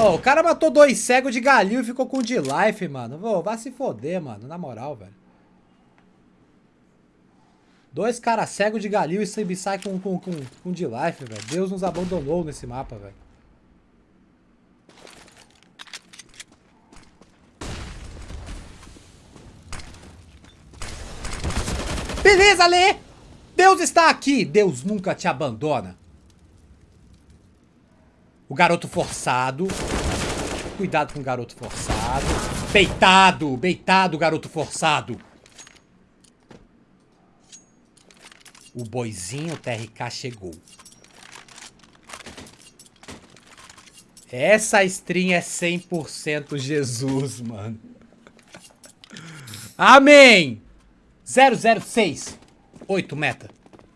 Oh, o cara matou dois cegos de galinho e ficou com de life, mano. Vou, vai se foder, mano. Na moral, velho. Dois caras cegos de galinho e sempre sai com, com, com, com de life, velho. Deus nos abandonou nesse mapa, velho. Beleza, Lê! Deus está aqui! Deus nunca te abandona. O garoto forçado. Cuidado com o garoto forçado. Beitado! Beitado, garoto forçado. O boizinho TRK chegou. Essa stream é 100% Jesus, mano. Amém! 006. 8 meta.